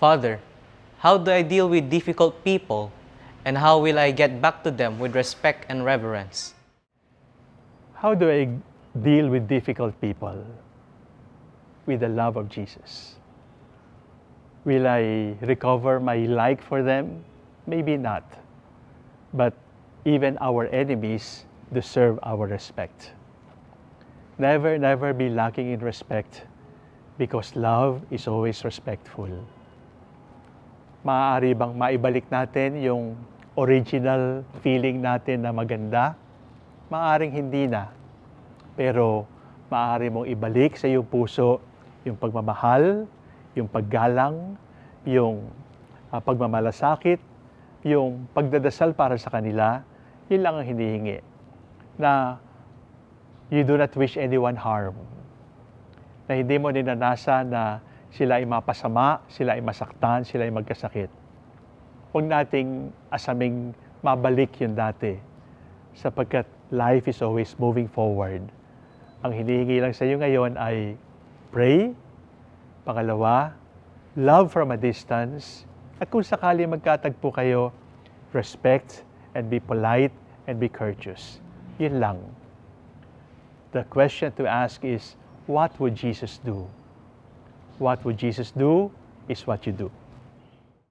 Father, how do I deal with difficult people and how will I get back to them with respect and reverence? How do I deal with difficult people? With the love of Jesus. Will I recover my like for them? Maybe not. But even our enemies deserve our respect. Never, never be lacking in respect because love is always respectful. Maaari bang maibalik natin yung original feeling natin na maganda? Maaring hindi na. Pero maaari mong ibalik sa iyong puso yung pagmamahal, yung paggalang, yung ah, pagmamalasakit, yung pagdadasal para sa kanila, yun lang ang hinihingi. Na you do not wish anyone harm. Na hindi mo ninanasa na sila ay mapasama, sila ay masaktan, sila ay magkasakit. Huwag nating asaming mabalik yun dati sapagkat life is always moving forward. Ang hinihingi lang sa iyo ngayon ay pray, pangalawa, love from a distance, at kung sakali magkatagpo kayo, respect and be polite and be courteous. Yun lang. The question to ask is, what would Jesus do? What would Jesus do is what you do.